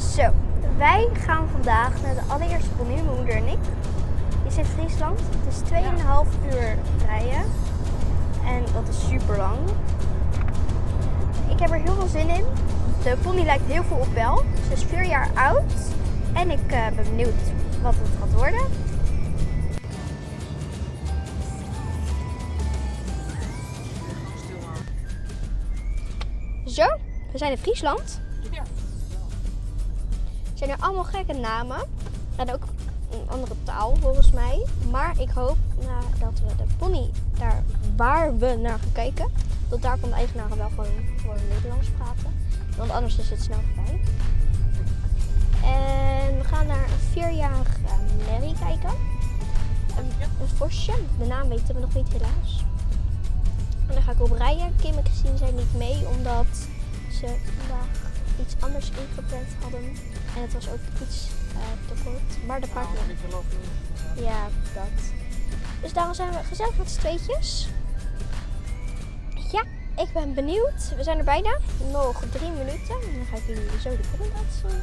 Zo, wij gaan vandaag naar de allereerste pony, mijn moeder en ik. Die is in Friesland. Het is 2,5 uur rijden. En dat is super lang. Ik heb er heel veel zin in. De pony lijkt heel veel op Bel. Ze is 4 jaar oud. En ik eh, ben benieuwd wat het gaat worden. Zo, we zijn in Friesland. Ja. Zijn er allemaal gekke namen. En ook een andere taal volgens mij. Maar ik hoop nou, dat we de pony daar waar we naar gaan kijken. Dat daar kan de eigenaar wel gewoon, gewoon Nederlands praten. Want anders is het snel voorbij. En we gaan naar een vierjarige Mary kijken. Een, een vosje. De naam weten we nog niet helaas. En dan ga ik op rijden. Kim en Christine zijn niet mee omdat ze vandaag iets anders ingepland hadden. En het was ook iets eh, te kort. Maar de niet. niet. Ja, dat. Dus daarom zijn we gezellig met z'n tweetjes. Ja, ik ben benieuwd. We zijn er bijna. Nog drie minuten. En dan ga ik jullie zo de pony laten zien.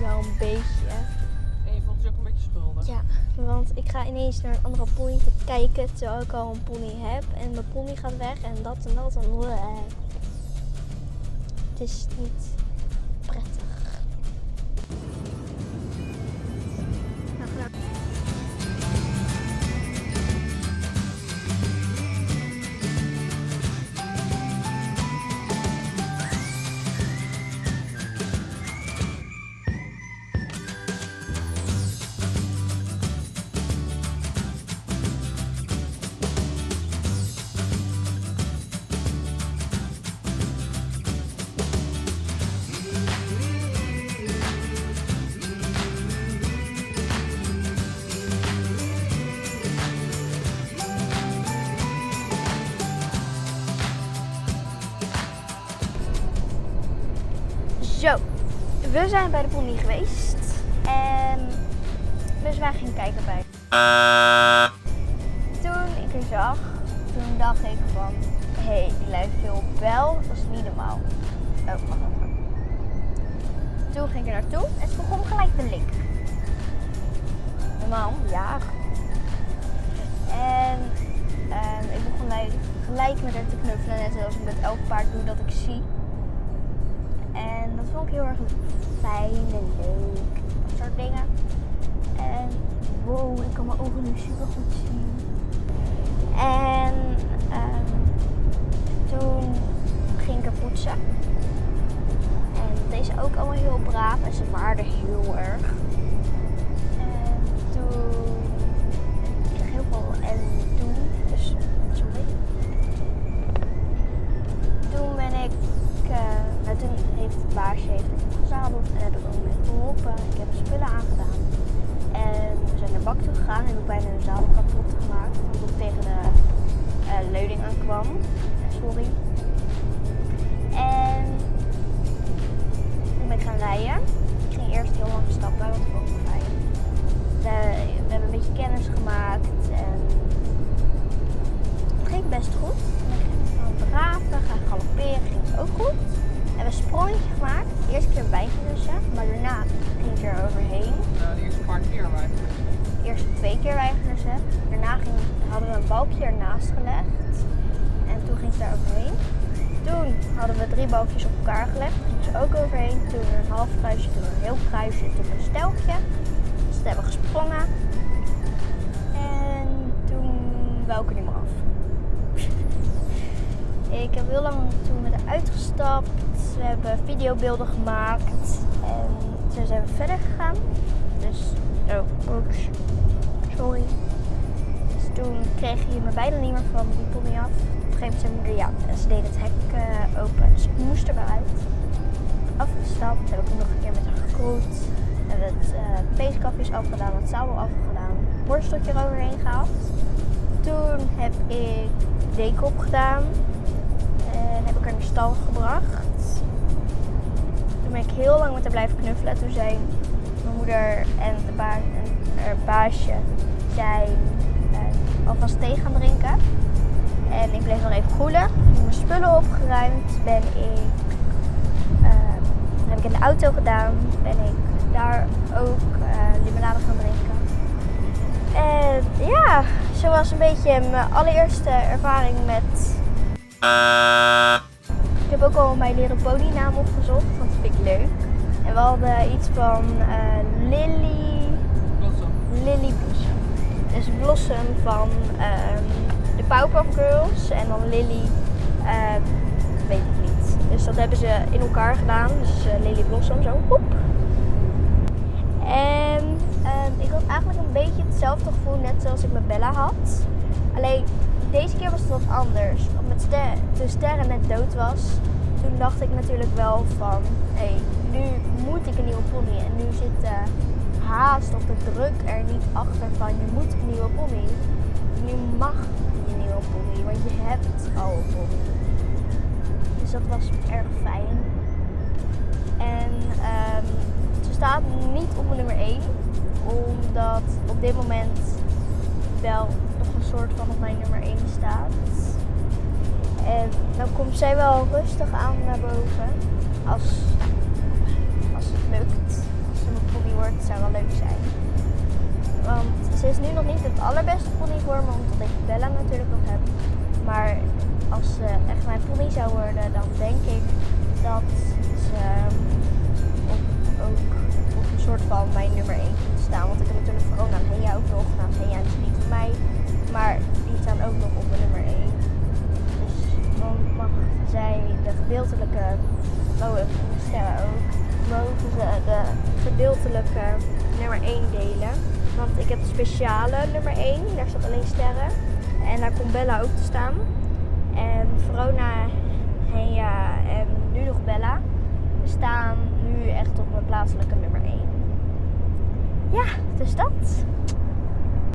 Wel een beetje. Ja, want ik ga ineens naar een andere pony te kijken terwijl ik al een pony heb. En mijn pony gaat weg en dat en dat en bleh. Het is niet Zo, we zijn bij de pony geweest. En dus wij gingen kijken bij. Toen ik er zag, toen dacht ik van, hé, hey, die lijkt veel Bel. Dat is niet normaal. Oh, even. Toen ging ik er naartoe en ze begon gelijk te linken. Normaal, ja. En ehm, ik begon gelijk, gelijk met haar te knuffelen, net zoals ik met elk paard doe dat ik zie. Dat vond ik heel erg fijn en leuk. Dat soort dingen. En wow, ik kan mijn ogen nu super goed zien. En ehm, toen ging ik er poetsen. En deze ook allemaal heel braaf en ze waarden heel erg. Ik heb spullen aangedaan. En we zijn naar bak toe gegaan en heb ik bijna een zadel kapot gemaakt. Omdat het tegen de eh, leuning aankwam. Sorry. En toen ben ik gaan rijden. Ik ging eerst heel lang stappen, want ik vond fijn. De- we hebben een beetje kennis gemaakt en het ging best goed. En ik ging gaan draven, gaan galopperen, ging het ook goed. De keer wijngelussen, maar daarna ging ik er overheen. Ja, die eerste paar keer wij. Eerst twee keer wijngelussen. Daarna ging, hadden we een balkje ernaast gelegd. En toen ging ze daar overheen. Toen hadden we drie balkjes op elkaar gelegd. Ging ze ook overheen. Toen een half kruisje, toen een heel kruisje, toen een stelkje. Dus dat hebben we gesprongen. En toen wou ik er niet meer af. Ik heb heel lang toen met haar uitgestapt. We hebben videobeelden gemaakt. En toen zijn we verder gegaan. Dus, oh, oeps. Sorry. Dus toen kreeg je me bijna niet meer van die pony af. Op een gegeven moment mijn moeder ja. En ze deed het hek eh, open. Dus ik moest er maar uit. Afgestapt. Heb ik nog een keer met haar gekroet. Hebben het uh, peeskapjes afgedaan. Het zadel afgedaan. Borsteltje eroverheen gehaald. Toen heb ik deken opgedaan. Heb ik haar naar stal gebracht. Toen ben ik heel lang met haar blijven knuffelen. Toen zei mijn moeder en, de ba en haar baasje zijn eh, alvast thee gaan drinken. En ik bleef nog even koelen. Mijn spullen opgeruimd. Ben ik, ehm, heb ik in de auto gedaan. Ben ik daar ook eh, limonade gaan drinken. En ja, zo was een beetje mijn allereerste ervaring met. Ik heb ook al mijn Little Pony naam opgezocht, want dat vind ik leuk. En we hadden iets van eh, Lily. Blossom. Lily Blossom. Dus Blossom van ehm, de Powerpuff Girls en dan Lily, ehm, weet ik niet. Dus dat hebben ze in elkaar gedaan. Dus eh, Lily Blossom, zo. Hoep. En ehm, ik had eigenlijk een beetje hetzelfde gevoel net zoals ik met Bella had. Alleen deze keer was het wat anders. Omdat ster toen Sterren net dood was, toen dacht ik natuurlijk wel van, hé, nu moet ik een nieuwe pony. En nu zit de haast of de druk er niet achter van, je moet een nieuwe pony. Nu mag je nieuwe pony, want je hebt al een pony. Dus dat was erg fijn. En ehm, ze staat niet op nummer 1, omdat op dit moment wel een soort van op mijn nummer 1 staat. En dan komt zij wel rustig aan naar boven. Als, als het lukt. Als ze een pony wordt, zou wel leuk zijn. Want ze is nu nog niet het allerbeste pony voor me, omdat ik Bella natuurlijk nog heb. Maar als ze echt mijn pony zou worden, dan denk ik dat ze ook op een soort van mijn nummer 1 kunt staan. Want ik heb natuurlijk Verona en Hea ook nog. Nou, Hea is niet van mij, maar die staan ook nog op nummer 1. Dus dan mag zij de gedeeltelijke, en sterren ook, mogen ze de gedeeltelijke nummer 1 delen. Want ik heb de speciale nummer 1, daar staat alleen sterren. En daar komt Bella ook te staan. En Verona, Hea en nu nog Bella staan nu echt op mijn plaatselijke nummer 1. Ja, dus dat.